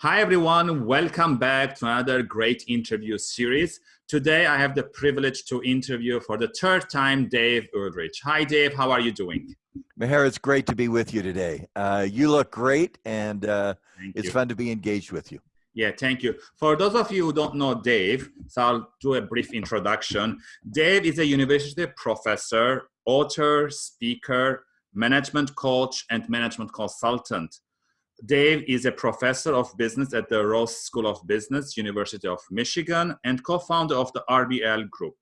Hi, everyone. Welcome back to another great interview series. Today, I have the privilege to interview for the third time Dave Ulrich. Hi, Dave. How are you doing? Meher, it's great to be with you today. Uh, you look great, and uh, it's you. fun to be engaged with you. Yeah, thank you. For those of you who don't know Dave, so I'll do a brief introduction. Dave is a university professor, author, speaker, management coach, and management consultant. Dave is a professor of business at the Ross School of Business, University of Michigan, and co-founder of the RBL Group.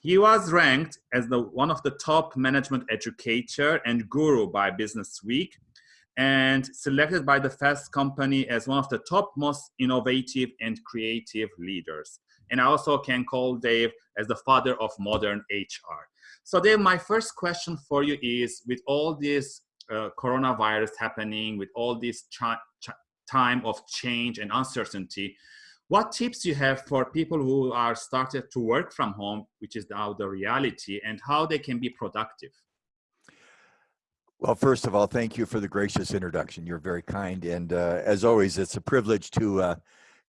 He was ranked as the, one of the top management educator and guru by Business Week, and selected by the Fast Company as one of the top most innovative and creative leaders. And I also can call Dave as the father of modern HR. So Dave, my first question for you is, with all this uh, coronavirus happening, with all this time of change and uncertainty, what tips you have for people who are started to work from home, which is now the reality, and how they can be productive? Well, first of all, thank you for the gracious introduction. You're very kind. And uh, as always, it's a privilege to uh,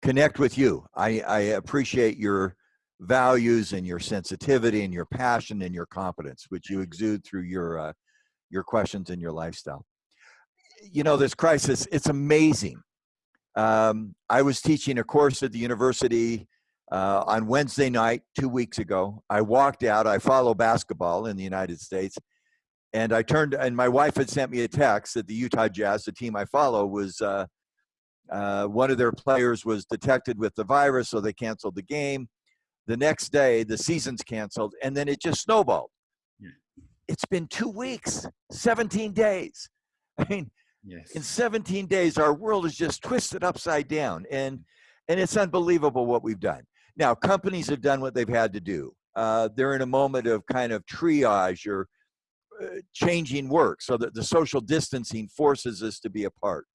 connect with you. I, I, appreciate your values and your sensitivity and your passion and your competence, which you exude through your uh, your questions and your lifestyle. You know, this crisis, it's amazing. Um, I was teaching a course at the university uh, on Wednesday night, two weeks ago. I walked out, I follow basketball in the United States, and I turned, and my wife had sent me a text that the Utah Jazz, the team I follow, was uh, uh, one of their players was detected with the virus, so they canceled the game. The next day, the season's canceled, and then it just snowballed it's been two weeks, 17 days. I mean, yes. in 17 days, our world is just twisted upside down. And, and it's unbelievable what we've done. Now, companies have done what they've had to do. Uh, they're in a moment of kind of triage or uh, changing work so that the social distancing forces us to be apart.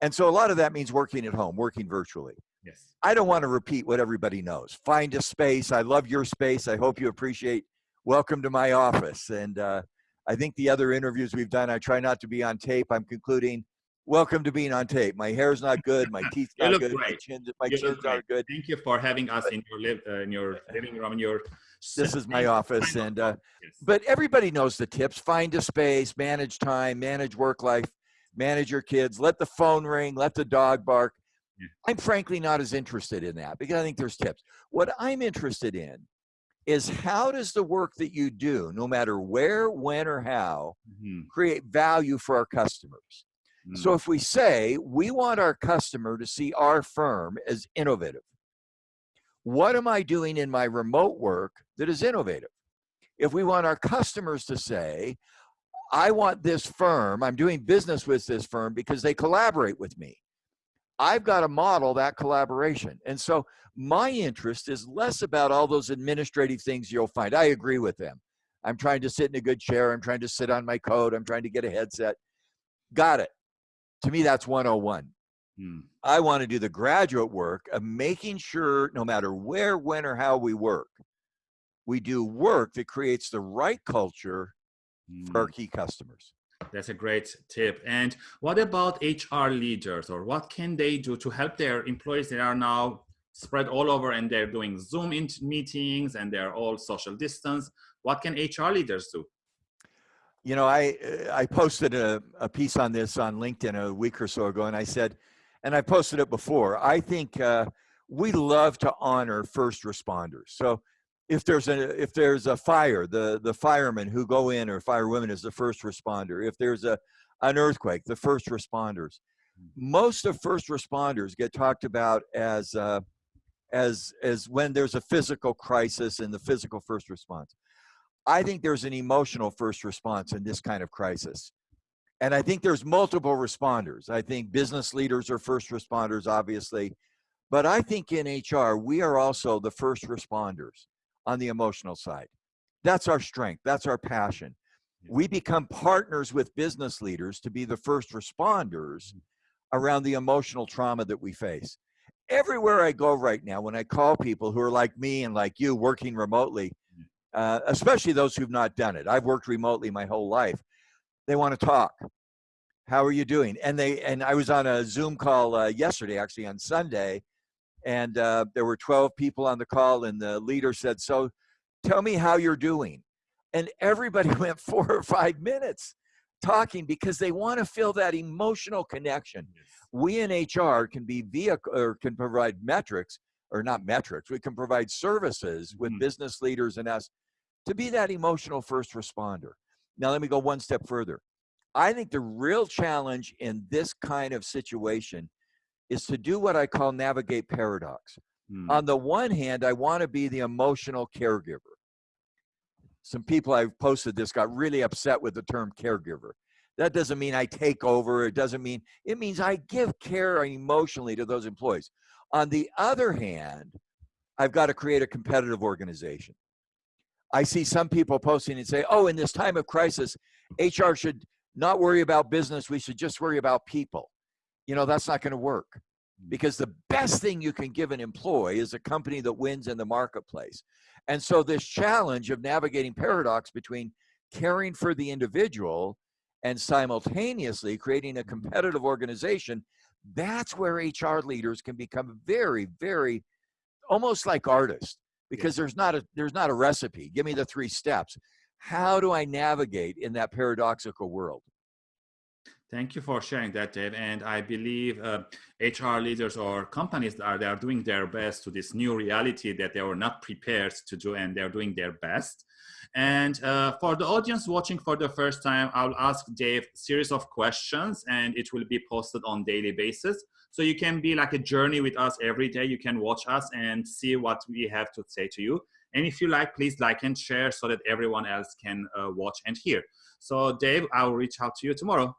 And so a lot of that means working at home, working virtually. Yes. I don't want to repeat what everybody knows. Find a space. I love your space. I hope you appreciate welcome to my office. And uh, I think the other interviews we've done, I try not to be on tape. I'm concluding, welcome to being on tape. My hair's not good, my teeth not good, great. my chins, my chins are good. Thank you for having us in your live uh, in your living room. In your this is my office, and uh, yes. but everybody knows the tips: find a space, manage time, manage work life, manage your kids, let the phone ring, let the dog bark. Yeah. I'm frankly not as interested in that because I think there's tips. What I'm interested in is how does the work that you do, no matter where, when, or how, mm-hmm. create value for our customers? Mm-hmm. So mm. if we say we want our customer to see our firm as innovative, what am I doing in my remote work that is innovative? If we want our customers to say, I want this firm, I'm doing business with this firm because they collaborate with me. I've got to model that collaboration. And so my interest is less about all those administrative things you'll find. I agree with them. I'm trying to sit in a good chair. I'm trying to sit on my coat. I'm trying to get a headset. Got it. To me, that's 101. Hmm. I want to do the graduate work of making sure no matter where, when, or how we work, we do work that creates the right culture hmm. for our hmm. key customers. That's a great tip. And what about HR leaders or what can they do to help their employees that are now spread all over and they're doing Zoom meetings and they're all social distance? What can HR leaders do? You know, I, I posted a, a piece on this on LinkedIn a week or so ago and I said, and I posted it before, I think uh, we love to honor first responders. So if there's a if there's a fire, the the firemen who go in or firewomen is the first responder. If there's a an earthquake, the first responders. Most of first responders get talked about as uh, as as when there's a physical crisis and the physical first response. I think there's an emotional first response in this kind of crisis. And I think there's multiple responders. I think business leaders are first responders, obviously. But I think in HR, we are also the first responders on the emotional side. That's our strength. That's our passion. We become partners with business leaders to be the first responders mm-hmm. around the emotional trauma that we face. Everywhere I go right now, when I call people who are like me and like you working remotely, uh, especially those who've not done it, I've worked remotely my whole life, they want to talk. how are you doing? And they and I was on a Zoom call uh, yesterday, actually on Sunday, and uh, there were 12 people on the call, and the leader said, "So, tell me how you're doing." And everybody went four or five minutes talking because they want to feel that emotional connection. Yes. We in HR can be vehicle or can provide metrics or not metrics. We can provide services with mm business leaders and us to be that emotional first responder. Now let me go one step further. I think the real challenge in this kind of situation is to do what I call navigate paradox. Mm. On the one hand, I want to be the emotional caregiver. Some people I've posted this got really upset with the term caregiver. That doesn't mean I take over. It doesn't mean, it means I give care emotionally to those employees. On the other hand, I've got to create a competitive organization. I see some people posting and say, oh, in this time of crisis, HR should not worry about business. We should just worry about people. You know, that's not going to work mm. because the best thing you can give an employee is a company that wins in the marketplace. And so this challenge of navigating paradox between caring for the individual and simultaneously creating a mm-hmm. competitive organization, that's where HR leaders can become very, very almost like artists because there's not a there's not a recipe. Give me the three steps. How do I navigate in that paradoxical world? Thank you for sharing that, Dave. And I believe uh, HR leaders or companies are they are doing their best to this new reality that they were not prepared to do, and they're doing their best. And uh, for the audience watching for the first time, I'll ask Dave series of questions, and it will be posted on daily basis. So you can be like a journey with us every day. You can watch us and see what we have to say to you. And if you like, please like and share so that everyone else can uh, watch and hear. So Dave, I'll reach out to you tomorrow.